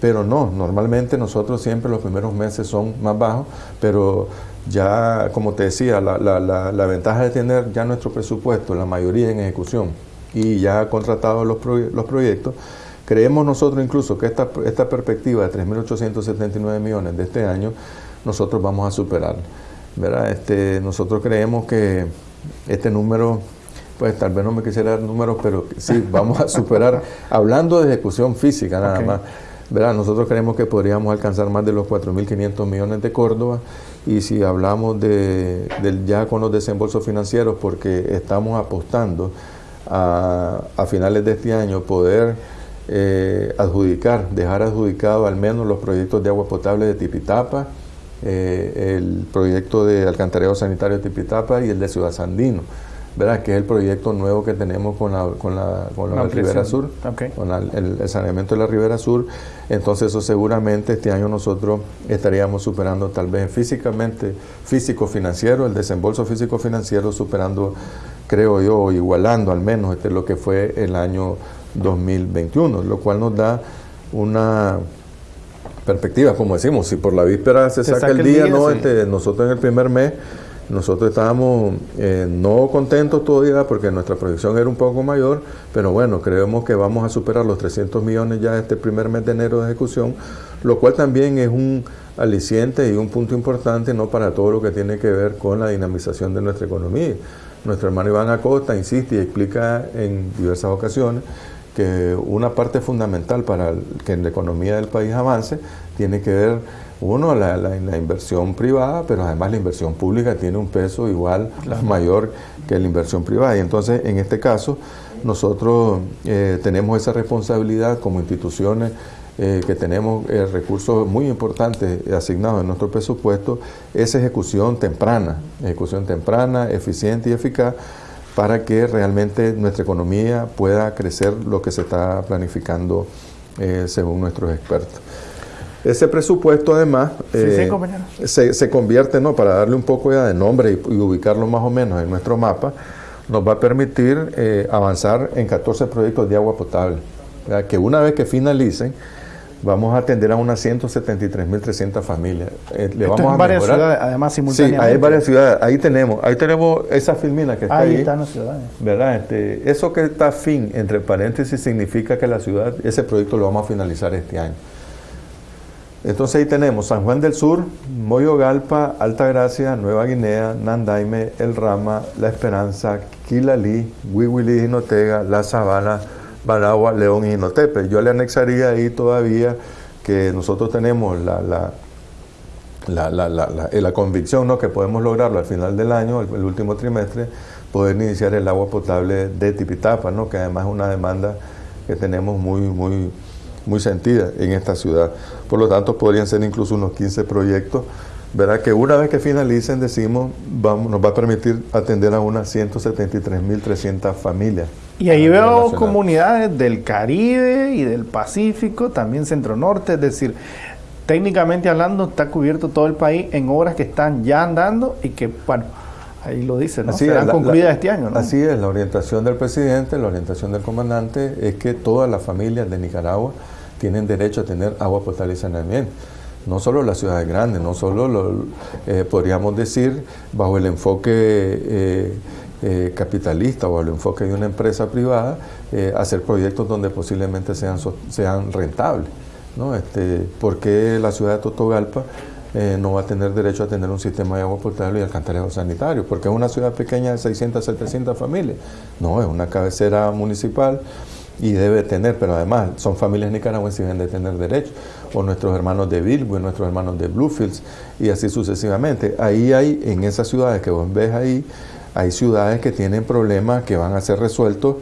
pero no, normalmente nosotros siempre los primeros meses son más bajos, pero ya, como te decía, la, la, la, ventaja de tener ya nuestro presupuesto, la mayoría en ejecución y ya contratados los, los proyectos, creemos nosotros incluso que esta, esta perspectiva de 3.879 millones de este año, nosotros vamos a superar. ¿verdad? Este, nosotros creemos que este número pues tal vez no me quisiera dar números, pero sí, vamos a superar, hablando de ejecución física nada más, nosotros creemos que podríamos alcanzar más de los 4.500 millones de Córdoba y si hablamos de, ya con los desembolsos financieros, porque estamos apostando a, finales de este año poder eh, adjudicar, dejar adjudicado al menos los proyectos de agua potable de Tipitapa, eh, el proyecto de alcantarillado sanitario de Tipitapa y el de Ciudad Sandino ¿verdad? que es el proyecto nuevo que tenemos con la, con la, con la, Ribera Sur, con el, saneamiento de la Ribera Sur. Entonces eso seguramente este año nosotros estaríamos superando tal vez físicamente, físico-financiero, el desembolso físico-financiero superando creo yo, igualando al menos este, lo que fue el año 2021, lo cual nos da una perspectiva, como decimos, si por la víspera se, saca, el día, no, este, nosotros en el primer mes, nosotros estábamos eh, no contentos todavía porque nuestra proyección era un poco mayor, pero bueno, creemos que vamos a superar los 300 millones ya este primer mes de enero de ejecución, lo cual también es un aliciente y un punto importante no para todo lo que tiene que ver con la dinamización de nuestra economía. Nuestro hermano Iván Acosta insiste y explica en diversas ocasiones que una parte fundamental para que la economía del país avance tiene que ver, uno, la, la, inversión privada, pero además la inversión pública tiene un peso igual mayor que la inversión privada. Y entonces, en este caso, nosotros eh, tenemos esa responsabilidad como instituciones eh, que tenemos eh, recursos muy importantes asignados en nuestro presupuesto, es ejecución temprana, ejecución temprana, eficiente y eficaz para que realmente nuestra economía pueda crecer lo que se está planificando eh, según nuestros expertos. Ese presupuesto además eh, se, se, convierte, ¿no? para darle un poco ya de nombre y, ubicarlo más o menos en nuestro mapa, nos va a permitir eh, avanzar en 14 proyectos de agua potable, que una vez que finalicen, vamos a atender a unas 173.300 familias. Eh, le vamos a varias ciudades, además simultáneamente. Sí, hay varias ciudades. Ahí tenemos, ahí tenemos esa filmina que está ahí. Ahí están las ciudades. ¿Verdad? Este, eso que está fin, entre paréntesis, significa que la ciudad, ese proyecto lo vamos a finalizar este año. Entonces ahí tenemos San Juan del Sur, Moyogalpa, Altagracia, Nueva Guinea, Nandaime, El Rama, La Esperanza, Quilalí, Huihuilí, Jinotega, La Sabana, Baragua, León y Inotepe. Yo le anexaría ahí todavía que nosotros tenemos la, la, la, eh, convicción ¿no? que podemos lograrlo al final del año, el, último trimestre, poder iniciar el agua potable de Tipitapa, ¿no? que además es una demanda que tenemos muy, muy, muy sentida en esta ciudad. Por lo tanto, podrían ser incluso unos 15 proyectos ¿verdad? que una vez que finalicen, decimos, vamos, nos va a permitir atender a unas 173.300 familias. Y ahí veo comunidades del Caribe y del Pacífico, también Centro Norte, es decir, técnicamente hablando está cubierto todo el país en obras que están ya andando y que, bueno, ahí lo dice, ¿no? Serán concluidas este año, ¿no? Así es, la orientación del presidente, la orientación del comandante es que todas las familias de Nicaragua tienen derecho a tener agua potable y saneamiento no solo las ciudades grandes, no solo, lo, eh, podríamos decir, bajo el enfoque eh, eh, capitalista o el enfoque de una empresa privada, hacer proyectos donde posiblemente sean, sean rentables. ¿no? Este, ¿Por qué la ciudad de Totogalpa no va a tener derecho a tener un sistema de agua potable y alcantarillado sanitario? Porque es una ciudad pequeña de 600, 700 familias. No, es una cabecera municipal y debe tener, pero además son familias nicaragüenses y deben de tener derecho, o nuestros hermanos de Bilbo, nuestros hermanos de Bluefields, y así sucesivamente. Ahí hay, en esas ciudades que vos ves ahí, hay ciudades que tienen problemas que van a ser resueltos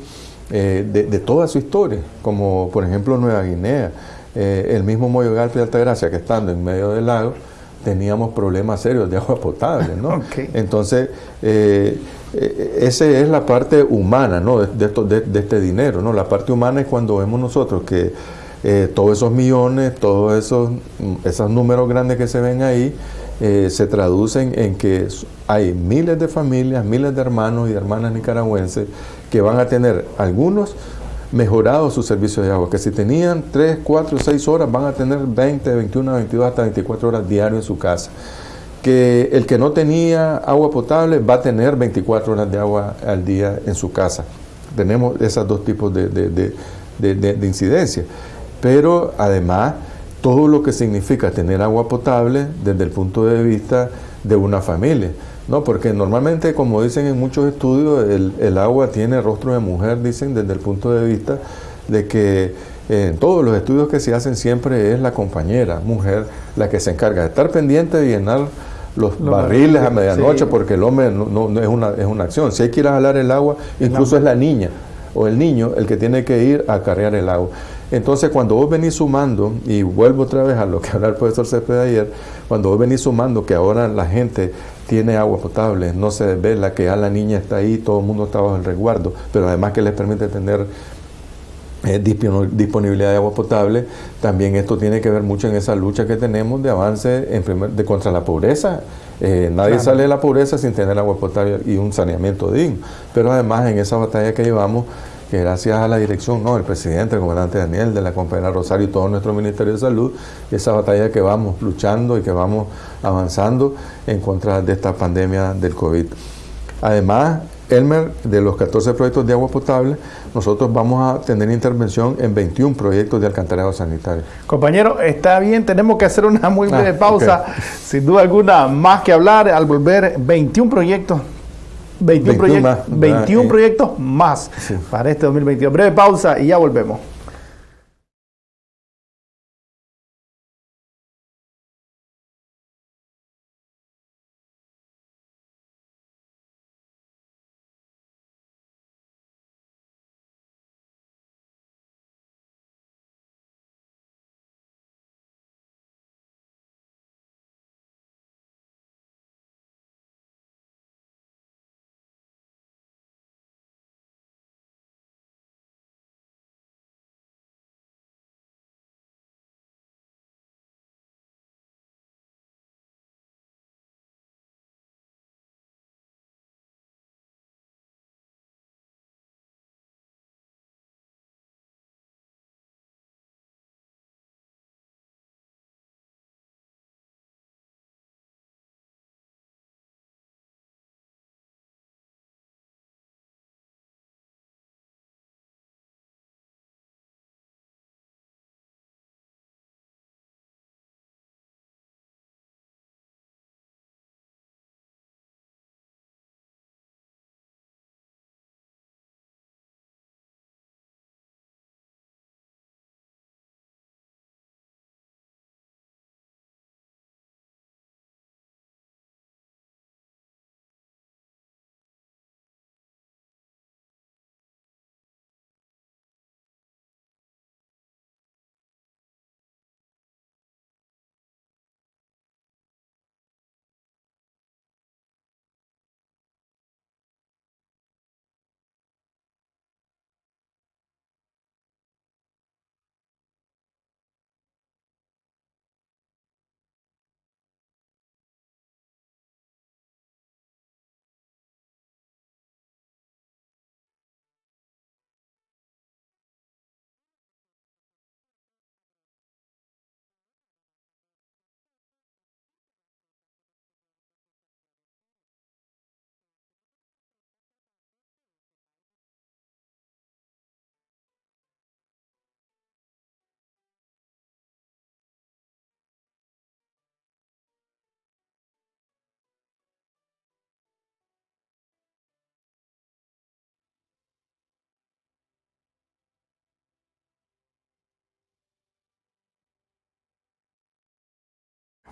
eh, de, toda su historia, como por ejemplo Nueva Guinea, eh, el mismo Moyogalpa y Altagracia, que estando en medio del lago, teníamos problemas serios de agua potable, ¿no? Entonces, eh, eh, esa es la parte humana, ¿no? De, de, este dinero, ¿no? La parte humana es cuando vemos nosotros que eh, todos esos millones, todos esos, esos números grandes que se ven ahí, se traducen en que hay miles de familias, miles de hermanos y hermanas nicaragüenses que van a tener algunos mejorado su servicio de agua, que si tenían 3, 4, 6 horas, van a tener 20, 21, 22, hasta 24 horas diario en su casa. Que el que no tenía agua potable va a tener 24 horas de agua al día en su casa. Tenemos esos dos tipos de, de, de incidencia. Pero además, todo lo que significa tener agua potable desde el punto de vista de una familia. No, porque normalmente, como dicen en muchos estudios, el, agua tiene rostro de mujer, dicen desde el punto de vista de que en todos los estudios que se hacen siempre es la compañera, mujer, la que se encarga de estar pendiente de llenar los, barriles a medianoche, porque el hombre no, es, una, es una acción. Si hay que ir a jalar el agua, incluso es la niña o el niño el que tiene que ir a cargar el agua. Entonces, cuando vos venís sumando, y vuelvo otra vez a lo que hablaba el profesor Cepeda ayer, cuando vos venís sumando que ahora la gente tiene agua potable, no se desvela, que ya la niña está ahí, todo el mundo está bajo el resguardo, pero además que les permite tener eh, disponibilidad de agua potable, también esto tiene que ver mucho en esa lucha que tenemos de avance en primer, de contra la pobreza. Eh, nadie sale de la pobreza sin tener agua potable y un saneamiento digno. Pero además en esa batalla que llevamos, que gracias a la dirección no, del presidente, el comandante Daniel, de la compañera Rosario y todo nuestro Ministerio de Salud, esa batalla que vamos luchando y que vamos avanzando en contra de esta pandemia del COVID. Además, Elmer, de los 14 proyectos de agua potable, nosotros vamos a tener intervención en 21 proyectos de alcantarillado sanitario. Compañero, está bien, tenemos que hacer una muy breve ah, pausa. Sin duda alguna, más que hablar, al volver 21 proyectos 21, proyectos, 21 eh. proyectos más para este 2022. Breve pausa y ya volvemos.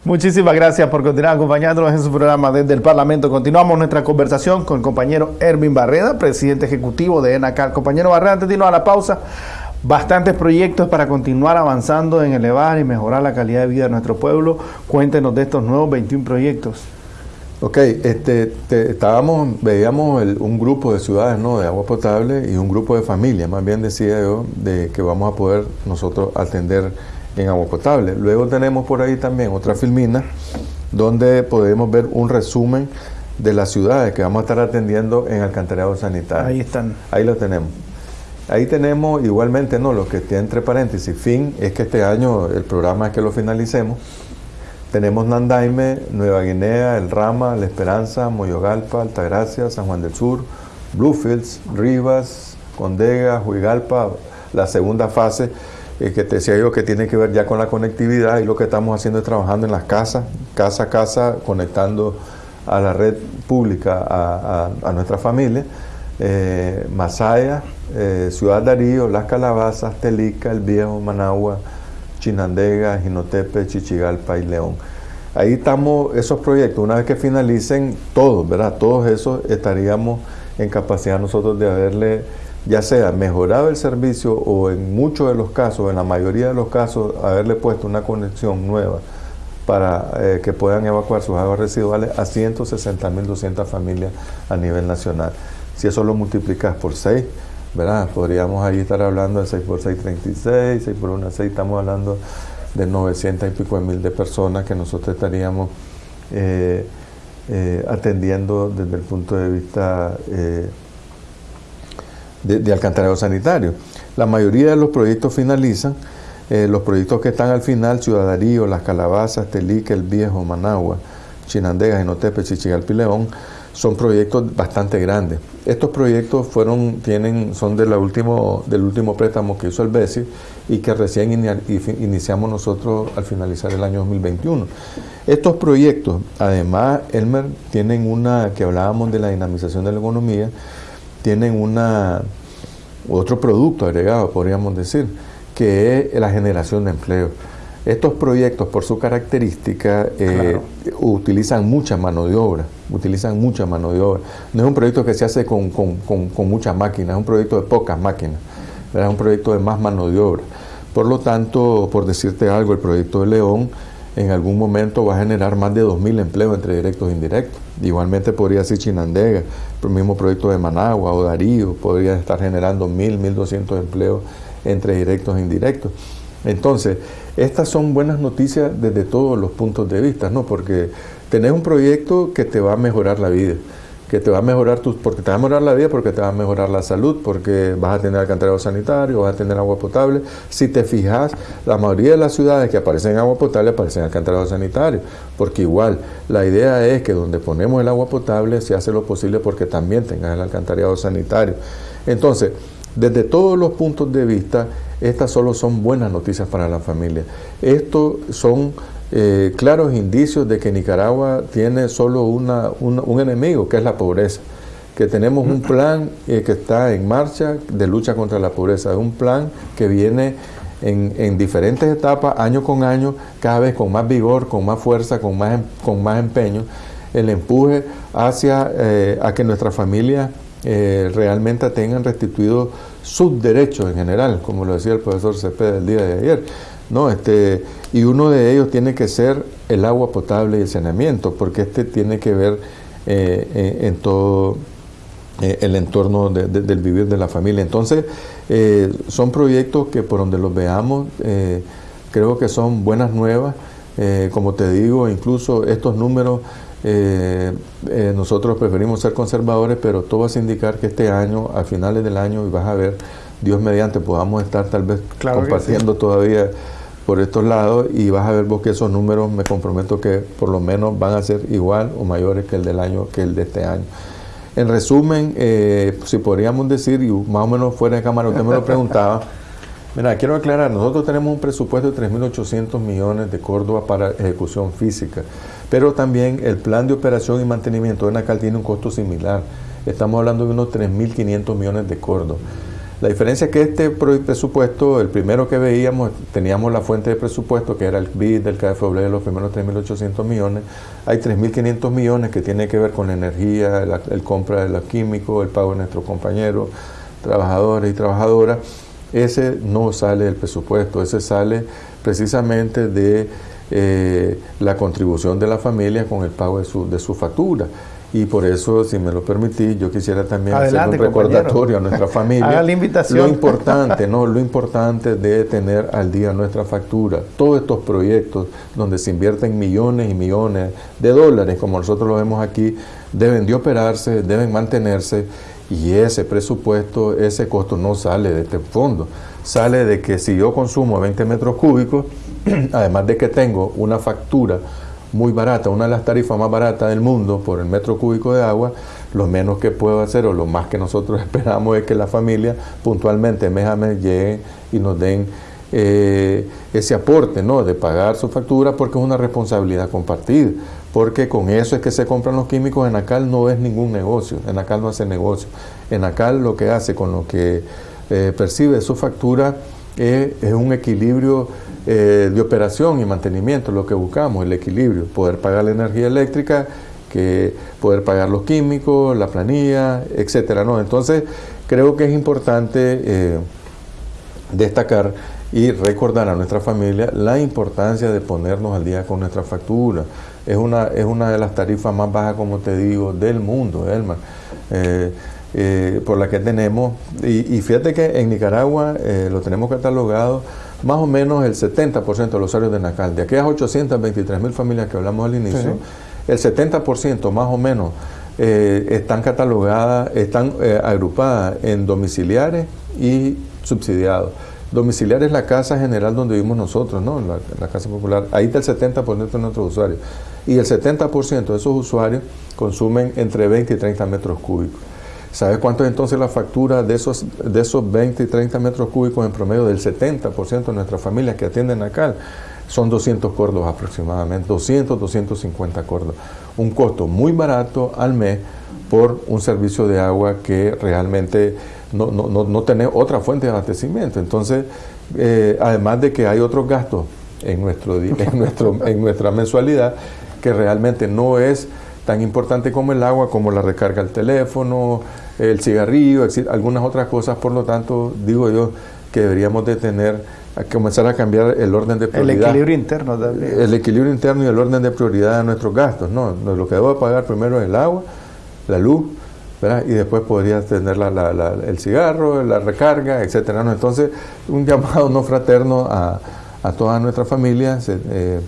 Muchísimas gracias por continuar acompañándonos en su programa desde el Parlamento. Continuamos nuestra conversación con el compañero Erwin Barreda, presidente ejecutivo de ENACAR. Compañero Barreda, antes de irnos a la pausa, bastantes proyectos para continuar avanzando en elevar y mejorar la calidad de vida de nuestro pueblo. Cuéntenos de estos nuevos 21 proyectos. Ok, este, estábamos, veíamos un grupo de ciudades ¿no? de agua potable y un grupo de familias, más bien decía yo, de que vamos a poder nosotros atender en agua potable. Luego tenemos por ahí también otra filmina donde podemos ver un resumen de las ciudades que vamos a estar atendiendo en alcantarillado sanitario. Ahí están. Ahí lo tenemos. Ahí tenemos igualmente, no, lo que tiene entre paréntesis, fin, es que este año el programa es que lo finalicemos. Tenemos Nandaime, Nueva Guinea, El Rama, La Esperanza, Moyogalpa, Altagracia, San Juan del Sur, Bluefields, Rivas, Condega, Huigalpa, la segunda fase eh, que te decía yo que tiene que ver ya con la conectividad y lo que estamos haciendo es trabajando en las casas, casa a casa, conectando a la red pública a, nuestra familia. Eh, Masaya, eh, Ciudad Darío, Las Calabazas, Telica, El Viejo, Managua, Chinandega, Jinotepe, Chichigalpa y León. Ahí estamos, esos proyectos, una vez que finalicen todos, ¿verdad? Todos esos estaríamos en capacidad nosotros de haberle ya sea mejorado el servicio o en muchos de los casos, en la mayoría de los casos, haberle puesto una conexión nueva para eh, que puedan evacuar sus aguas residuales a 160.200 familias a nivel nacional. Si eso lo multiplicas por 6, ¿verdad? Podríamos ahí estar hablando de 6 por 6, 36, 6 por 1, 6, estamos hablando de 900 y pico de mil de personas que nosotros estaríamos eh, eh, atendiendo desde el punto de vista de, de, alcantarillado sanitario. La mayoría de los proyectos finalizan, los proyectos que están al final, Ciudadarío, Las Calabazas, Telique, El Viejo, Managua, Chinandega, Jinotepe, Chichigalpi, León, son proyectos bastante grandes. Estos proyectos fueron, tienen, son de último, del último préstamo que hizo el BESI y que recién iniciamos nosotros al finalizar el año 2021. Estos proyectos, además, Elmer, tienen una, que hablábamos de la dinamización de la economía, tienen una, otro producto agregado, podríamos decir, que es la generación de empleo. Estos proyectos, por su característica, eh, utilizan mucha mano de obra, utilizan mucha mano de obra. No es un proyecto que se hace con, con, muchas máquinas, es un proyecto de pocas máquinas, es un proyecto de más mano de obra. Por lo tanto, por decirte algo, el proyecto de León en algún momento va a generar más de 2.000 empleos entre directos e indirectos. Igualmente podría ser Chinandega, el mismo proyecto de Managua o Darío, podría estar generando 1.000, 1.200 empleos entre directos e indirectos. Entonces, estas son buenas noticias desde todos los puntos de vista, ¿no? Porque tenés un proyecto que te va a mejorar la vida, que te va a mejorar tus, porque te va a mejorar la vida, porque te va a mejorar la salud, porque vas a tener alcantarillado sanitario, vas a tener agua potable. Si te fijas, la mayoría de las ciudades que aparecen en agua potable aparecen en alcantarillado sanitario, porque igual la idea es que donde ponemos el agua potable se hace lo posible porque también tengas el alcantarillado sanitario. Entonces, desde todos los puntos de vista, estas solo son buenas noticias para la familia. Estos son eh, claros indicios de que Nicaragua tiene solo una, un enemigo, que es la pobreza. Que tenemos un plan eh, que está en marcha de lucha contra la pobreza. Es un plan que viene en, diferentes etapas, año con año, cada vez con más vigor, con más fuerza, con más, em, con más empeño. El empuje hacia eh, a que nuestra familia eh, realmente tengan restituidos sus derechos en general, como lo decía el profesor Cepeda el día de ayer. ¿No? Este, y uno de ellos tiene que ser el agua potable y el saneamiento, porque este tiene que ver eh, en todo eh, el entorno del vivir de la familia. Entonces, son proyectos que por donde los veamos, creo que son buenas nuevas. como te digo, incluso estos números eh, eh, nosotros preferimos ser conservadores, pero todo va a indicar que este año, a finales del año, y vas a ver, Dios mediante, podamos estar tal vez compartiendo todavía por estos lados y vas a ver vos que esos números me comprometo que por lo menos van a ser igual o mayores que el del año que el de este año. En resumen, eh, si podríamos decir, y más o menos fuera de cámara, usted me lo preguntaba, mira, quiero aclarar, nosotros tenemos un presupuesto de 3.800 millones de Córdoba para ejecución física. Pero también el plan de operación y mantenimiento de Nacal tiene un costo similar. Estamos hablando de unos 3.500 millones de cordos. La diferencia es que este presupuesto, el primero que veíamos, teníamos la fuente de presupuesto, que era el BID del KFW los primeros 3.800 millones. Hay 3.500 millones que tiene que ver con la energía, el compra de los químicos, el pago de nuestros compañeros, trabajadores y trabajadoras. Ese no sale del presupuesto, ese sale precisamente de eh, la contribución de la familia con el pago de su, de su factura. Y por eso, si me lo permitís, yo quisiera también hacer un recordatorio a nuestra familia. la invitación. Lo importante, ¿no? Lo importante de tener al día nuestra factura. Todos estos proyectos donde se invierten millones y millones de dólares, como nosotros lo vemos aquí, deben de operarse, deben mantenerse y ese presupuesto, ese costo no sale de este fondo. Sale de que si yo consumo 20 metros cúbicos, además de que tengo una factura muy barata, una de las tarifas más baratas del mundo por el metro cúbico de agua, lo menos que puedo hacer o lo más que nosotros esperamos es que la familia puntualmente mes a mes llegue y nos den eh, ese aporte ¿no? de pagar su factura porque es una responsabilidad compartida. Porque con eso es que se compran los químicos. En ACAL no es ningún negocio, en ACAL no hace negocio. En ACAL lo que hace con lo que eh, percibe su factura es un equilibrio eh, de operación y mantenimiento, lo que buscamos, el equilibrio, poder pagar la energía eléctrica, que poder pagar los químicos, la planilla, etcétera. ¿no? Entonces, creo que es importante eh, destacar y recordar a nuestra familia la importancia de ponernos al día con nuestra factura. Es una, es una de las tarifas más bajas, como te digo, del mundo, Elmar. Eh, eh, por la que tenemos. Y, fíjate que en Nicaragua eh, lo tenemos catalogado más o menos el 70% de los usuarios de Nacal. De aquellas 823 mil familias que hablamos al inicio, el 70% más o menos eh, están catalogadas, están agrupadas en domiciliares y subsidiados. Domiciliar es la casa general donde vivimos nosotros, ¿no? La, la casa popular. Ahí está el 70% de nuestros usuarios. Y el 70% de esos usuarios consumen entre 20 y 30 metros cúbicos. ¿Sabes cuánto es entonces la factura de esos, de esos 20 y 30 metros cúbicos en promedio del 70% de nuestras familias que atienden acá? Son 200 cordos aproximadamente, 200, 250 cordos. Un costo muy barato al mes por un servicio de agua que realmente no, no, no, tiene otra fuente de abastecimiento. Entonces, eh, además de que hay otros gastos en, nuestro, en, nuestro, en nuestra mensualidad, que realmente no es tan importante como el agua, como la recarga del teléfono, el cigarrillo, algunas otras cosas, por lo tanto, digo yo que deberíamos de tener, a comenzar a cambiar el orden de prioridad. El equilibrio interno también. El equilibrio interno y el orden de prioridad de nuestros gastos, ¿no? Lo que debo pagar primero es el agua, la luz, y después podría tener el cigarro, la recarga, etcétera. ¿no? Entonces, un llamado no fraterno a, a todas nuestras familias eh,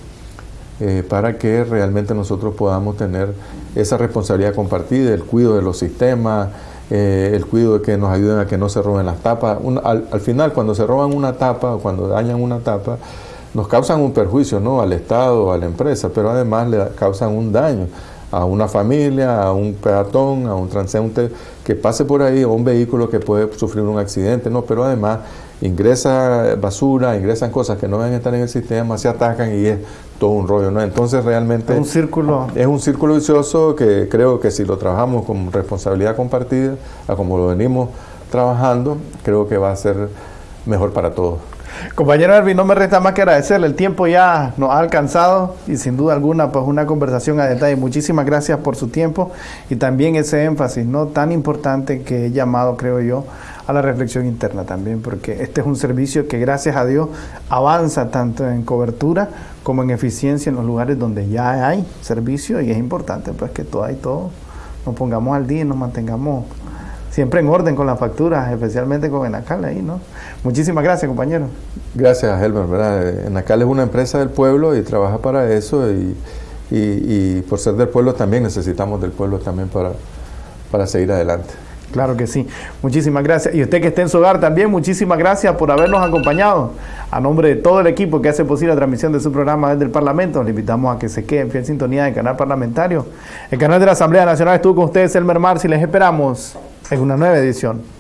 eh, para que realmente nosotros podamos tener esa responsabilidad compartida, el cuidado de los sistemas, eh, el cuidado de que nos ayuden a que no se roben las tapas. al, al, final, cuando se roban una tapa o cuando dañan una tapa, nos causan un perjuicio ¿no? al Estado, a la empresa, pero además le causan un daño a una familia, a un peatón, a un transeúnte que pase por ahí o un vehículo que puede sufrir un accidente, no, pero además ingresa basura, ingresan cosas que no deben estar en el sistema, se atacan y es todo un rollo, ¿no? Entonces realmente es un círculo es un círculo vicioso que creo que si lo trabajamos con responsabilidad compartida, a como lo venimos trabajando, creo que va a ser mejor para todos. Compañero Erwin, no me resta más que agradecerle. El tiempo ya nos ha alcanzado y sin duda alguna, pues una conversación a detalle. Muchísimas gracias por su tiempo y también ese énfasis no tan importante que he llamado, creo yo, a la reflexión interna también, porque este es un servicio que gracias a Dios avanza tanto en cobertura como en eficiencia en los lugares donde ya hay servicio y es importante pues que todo y todo nos pongamos al día y nos mantengamos siempre en orden con las facturas, especialmente con Enacal ahí, ¿no? Muchísimas gracias, compañero. Gracias, Helmer, ¿verdad? Enacal es una empresa del pueblo y trabaja para eso y, y, por ser del pueblo también necesitamos del pueblo también para, para seguir adelante. Claro que sí. Muchísimas gracias. Y usted que esté en su hogar también, muchísimas gracias por habernos acompañado. A nombre de todo el equipo que hace posible la transmisión de su programa desde el Parlamento, le invitamos a que se quede en fiel sintonía del canal parlamentario. El canal de la Asamblea Nacional estuvo con ustedes, Elmer Marci. Les esperamos en una nueva edición.